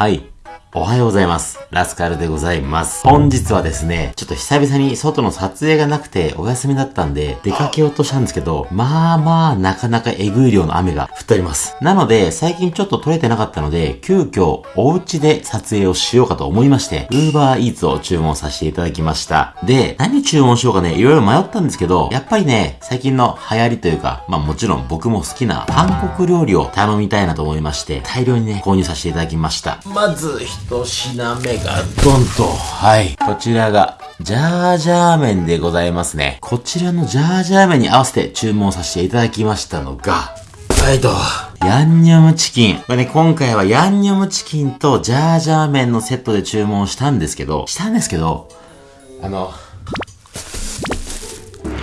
はい。おはようございます。ラスカルでございます。本日はですね、ちょっと久々に外の撮影がなくてお休みだったんで、出かけようとしたんですけど、まあまあなかなかえぐい量の雨が降っております。なので、最近ちょっと撮れてなかったので、急遽お家で撮影をしようかと思いまして、Uber Eats を注文させていただきました。で、何注文しようかね、いろいろ迷ったんですけど、やっぱりね、最近の流行りというか、まあもちろん僕も好きな韓国料理を頼みたいなと思いまして、大量にね、購入させていただきました。まず、一品目がドンと、はい。こちらが、ジャージャー麺でございますね。こちらのジャージャー麺に合わせて注文させていただきましたのが、はいと、ヤンニョムチキン。これね、今回はヤンニョムチキンとジャージャー麺のセットで注文したんですけど、したんですけど、あの、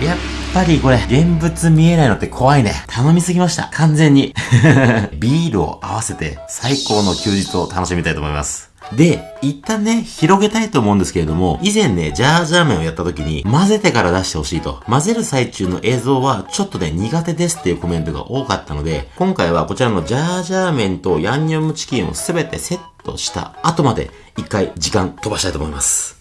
やっぱりこれ、現物見えないのって怖いね。頼みすぎました。完全に。ビールを合わせて最高の休日を楽しみたいと思います。で、一旦ね、広げたいと思うんですけれども、以前ね、ジャージャー麺をやった時に、混ぜてから出してほしいと。混ぜる最中の映像は、ちょっとね、苦手ですっていうコメントが多かったので、今回はこちらのジャージャー麺とヤンニョムチキンをすべてセットした後まで、一回時間飛ばしたいと思います。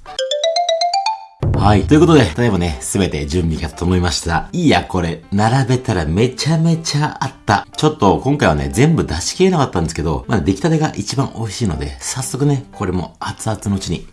はい。ということで、例えばね、すべて準備が整いました。いや、これ、並べたらめちゃめちゃあった。ちょっと、今回はね、全部出し切れなかったんですけど、まあ、出来たてが一番美味しいので、早速ね、これも熱々のうちに、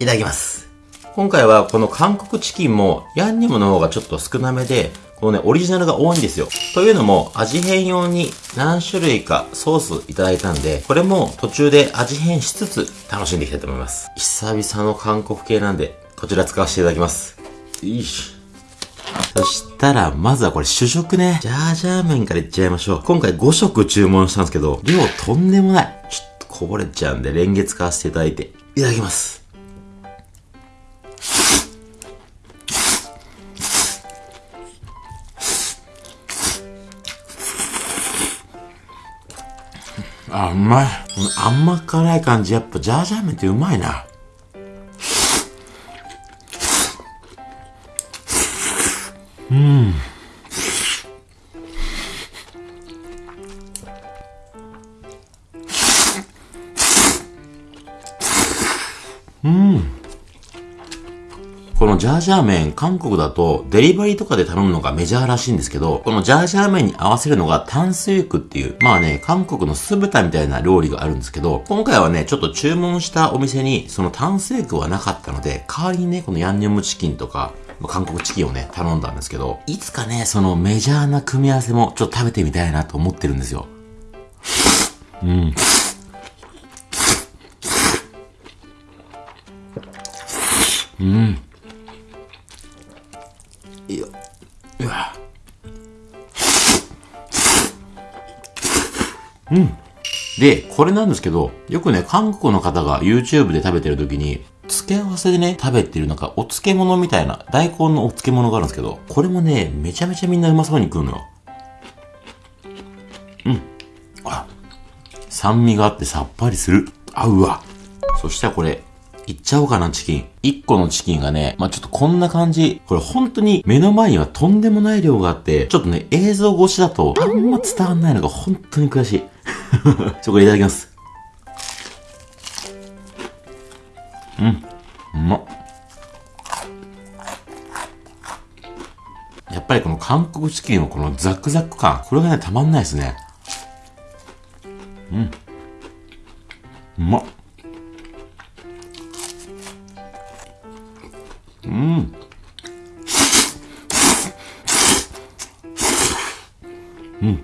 いただきます。今回はこの韓国チキンも、ヤンニョムの方がちょっと少なめで、このね、オリジナルが多いんですよ。というのも、味変用に何種類かソースいただいたんで、これも途中で味変しつつ楽しんでいきたいと思います。久々の韓国系なんで、こちら使わせていただきます。よいしょ。そしたら、まずはこれ主食ね。ジャージャー麺からいっちゃいましょう。今回5食注文したんですけど、量とんでもない。ちょっとこぼれちゃうんで、レンゲ使わせていただいて、いただきます。あ、うまい。甘辛い感じ、やっぱジャージャー麺ってうまいな。うん。うん。このジャージャー麺、韓国だとデリバリーとかで頼むのがメジャーらしいんですけど、このジャージャー麺に合わせるのが炭水肉っていう、まあね、韓国の酢豚みたいな料理があるんですけど、今回はね、ちょっと注文したお店にその炭水肉はなかったので、代わりにね、このヤンニョムチキンとか、韓国チキンをね、頼んだんですけど、いつかね、そのメジャーな組み合わせもちょっと食べてみたいなと思ってるんですよ。うん。うん。いや、うわ。うん。で、これなんですけど、よくね、韓国の方が YouTube で食べてる時に、付け合わせでね、食べてるなんかお漬物みたいな、大根のお漬物があるんですけど、これもね、めちゃめちゃみんなうまそうに食うのよ。うん。あ、酸味があってさっぱりする。合うわ。そしたらこれ、いっちゃおうかな、チキン。1個のチキンがね、まあ、ちょっとこんな感じ。これ本当に目の前にはとんでもない量があって、ちょっとね、映像越しだとあんま伝わんないのが本当に悔しい。ちょ、これいただきます。うん。うまっ。やっぱりこの韓国チキンのこのザクザク感、これがね、たまんないですね。うん。うまっ。うん。うん。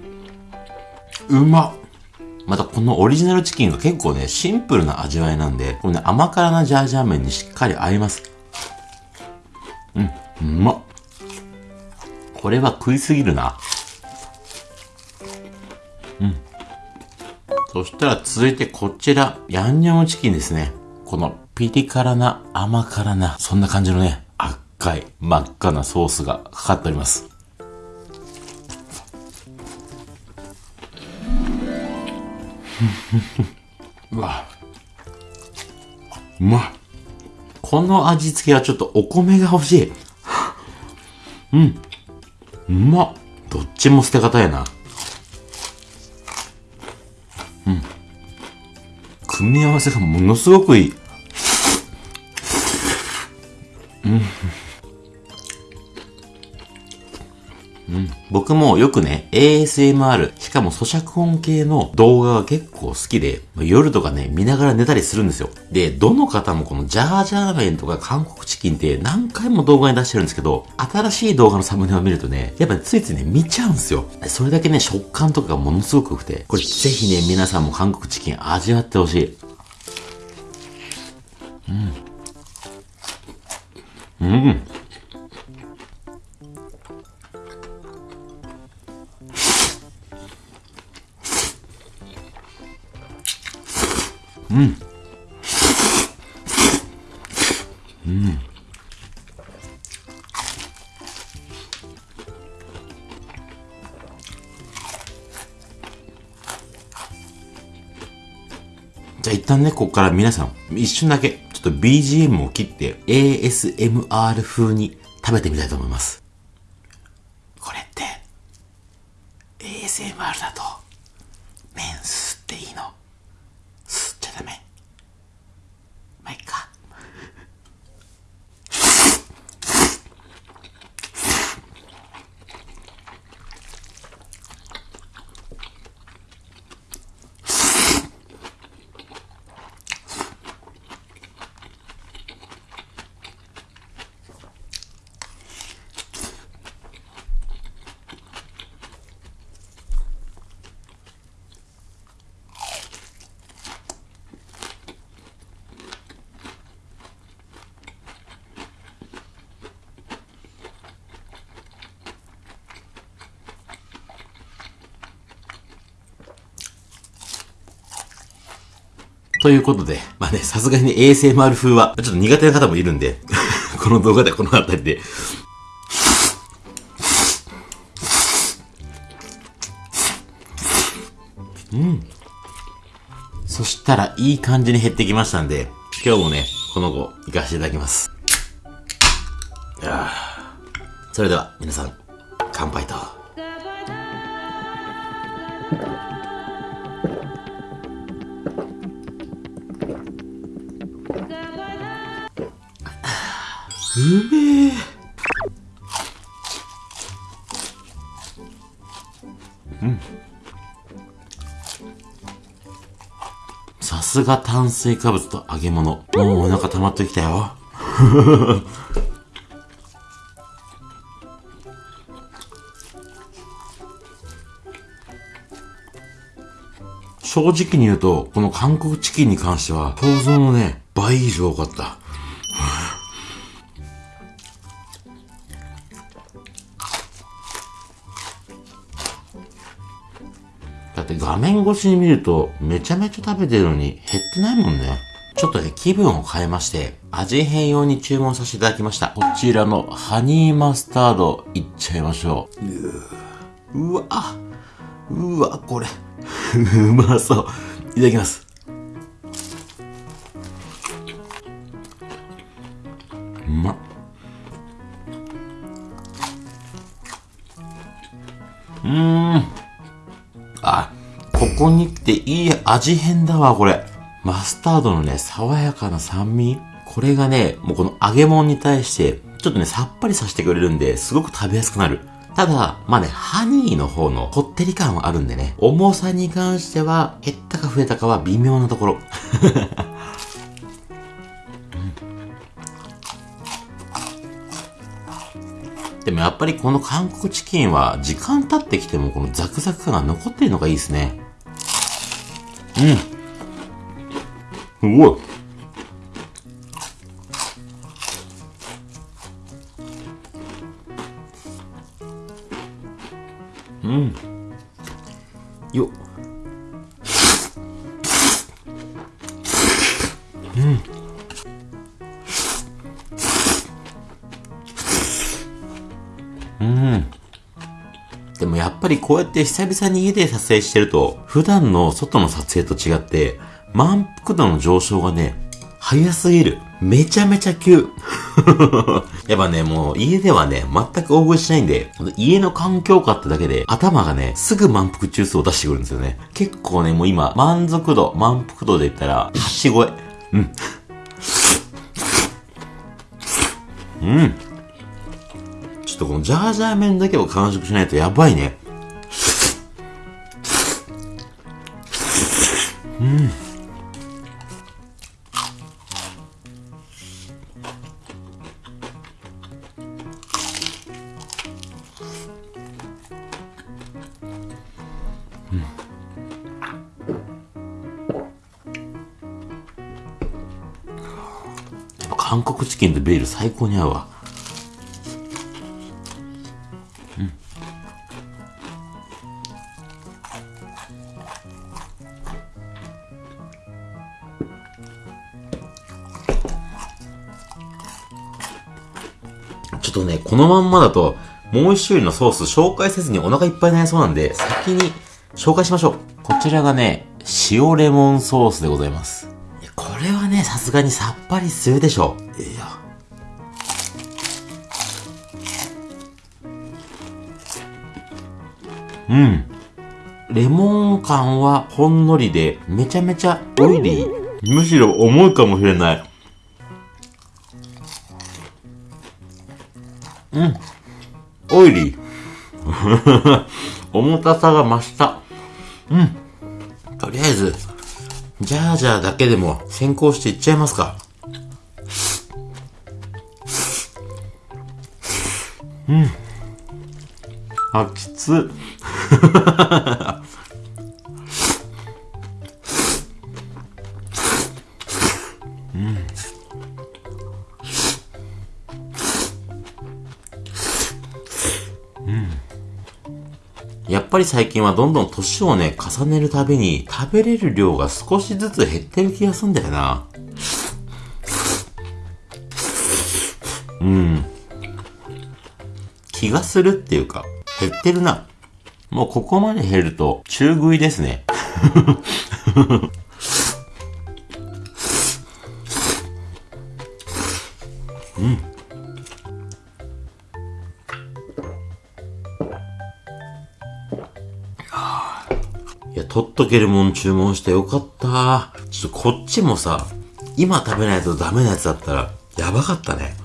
うまっ。またこのオリジナルチキンが結構ね、シンプルな味わいなんで、このね、甘辛なジャージャー麺にしっかり合います。うん、うまっ。これは食いすぎるな。うん。そしたら続いてこちら、ヤンニョムチキンですね。このピリ辛な甘辛な、そんな感じのね、赤い真っ赤なソースがかかっております。うわ。うまい。この味付けはちょっとお米が欲しい。うん。うまっ。どっちも捨て方やな。うん。組み合わせがものすごくいい。うん。うん、僕もよくね、ASMR、しかも咀嚼音系の動画が結構好きで、夜とかね、見ながら寝たりするんですよ。で、どの方もこのジャージャー麺とか韓国チキンって何回も動画に出してるんですけど、新しい動画のサムネを見るとね、やっぱついついね、見ちゃうんですよ。それだけね、食感とかがものすごく良くて、これぜひね、皆さんも韓国チキン味わってほしい。うん。うん。うん。じゃあ一旦ね、ここから皆さん、一瞬だけ、ちょっと BGM を切って ASMR 風に食べてみたいと思います。これって、ASMR だと、麺吸っていいの？ということで、まあね、さすがに ASMR 風は、ちょっと苦手な方もいるんで、この動画でこの辺りで、うん。そしたら、いい感じに減ってきましたんで、今日もね、この後、行かせていただきます。それでは、皆さん、乾杯と。めえ。うん。さすが炭水化物と揚げ物。もうお腹溜まってきたよ。正直に言うと、この韓国チキンに関しては、想像のね、倍以上多かった。越しに見るとめちゃめちゃ食べてるのに減ってないもんね。ちょっとね、気分を変えまして、味変用に注文させていただきました。こちらのハニーマスタードいっちゃいましょう。うわ、うわ、これ うまそう。いただきます。うまっ。うーん。ここに来ていい味変だわ、これ。マスタードのね、爽やかな酸味これがね、もうこの揚げ物に対して、ちょっとね、さっぱりさせてくれるんで、すごく食べやすくなる。ただ、まあね、ハニーの方のこってり感はあるんでね、重さに関しては、減ったか増えたかは微妙なところ。でもやっぱりこの韓国チキンは時間経ってきてもこのザクザク感が残ってるのがいいですね。うん。すごい。ぱりこうやって久々に家で撮影してると、普段の外の撮影と違って、満腹度の上昇がね、早すぎる。めちゃめちゃ急。やっぱね、もう家ではね、全く大食いしないんで、家の環境下ってだけで、頭がね、すぐ満腹中枢を出してくるんですよね。結構ね、もう今、満足度、満腹度で言ったら、8超え。うん。うん。ちょっとこのジャージャー麺だけを完食しないとやばいね。うん。韓国チキンとビール最高に合うわ。ょっとね、このまんまだと、もう一種類のソース紹介せずにお腹いっぱいになりそうなんで、先に紹介しましょう。こちらがね、塩レモンソースでございます。これはね、さすがにさっぱりするでしょう。いや。うん。レモン感はほんのりで、めちゃめちゃオイリー。むしろ重いかもしれない。うん。オイリー。重たさが増した。うん。とりあえず、ジャージャーだけでも先行していっちゃいますか。うん。あ、きつ。やっぱり最近はどんどん年をね、重ねるたびに食べれる量が少しずつ減ってる気がすんだよな。うん。気がするっていうか、減ってるな。もうここまで減ると中食いですね。取っとけるもん注文してよかった。ちょっとこっちもさ、今食べないとダメなやつだったら、やばかったね。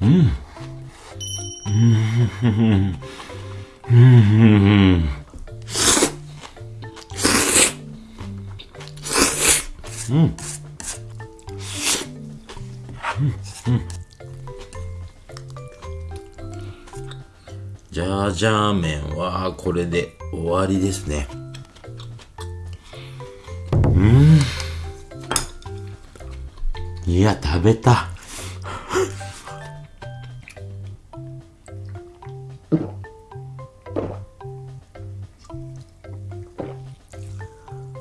うん。うん。うん。うん。ジャージャー麺はこれで終わりですね。うん。いや、食べた。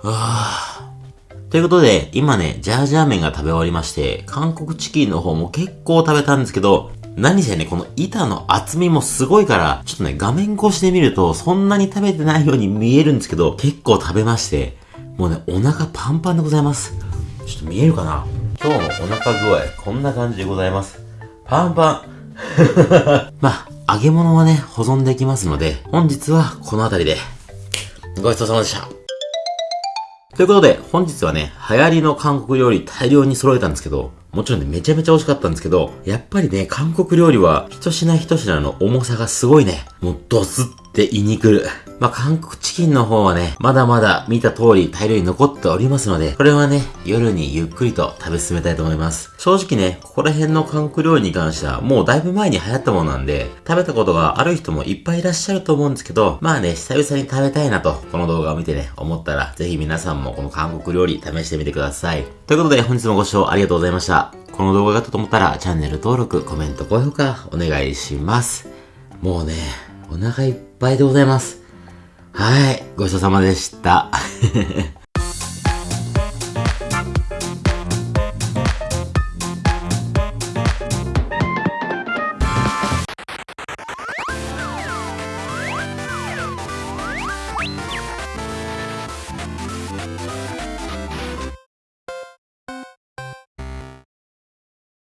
あ。ということで、今ね、ジャージャー麺が食べ終わりまして、韓国チキンの方も結構食べたんですけど、何せね、この板の厚みもすごいから、ちょっとね、画面越しで見ると、そんなに食べてないように見えるんですけど、結構食べまして、もうね、お腹パンパンでございます。ちょっと見えるかな？今日のお腹具合、こんな感じでございます。パンパン。まあ、揚げ物はね、保存できますので、本日はこの辺りで、ごちそうさまでした。ということで、本日はね、流行りの韓国料理大量に揃えたんですけど、もちろんね、めちゃめちゃ美味しかったんですけど、やっぱりね、韓国料理は、一品一品の重さがすごいね、もうドスッって胃に来る。まあ、韓国チキンの方はね、まだまだ見た通り大量に残っておりますので、これはね、夜にゆっくりと食べ進めたいと思います。正直ね、ここら辺の韓国料理に関しては、もうだいぶ前に流行ったものなんで、食べたことがある人もいっぱいいらっしゃると思うんですけど、まあね、久々に食べたいなと、この動画を見てね、思ったら、ぜひ皆さんもこの韓国料理試してみてください。ということで、本日もご視聴ありがとうございました。この動画があったと思ったら、チャンネル登録、コメント、高評価、お願いします。もうね、お腹いっぱいでございます。はい。ごちそうさまでした。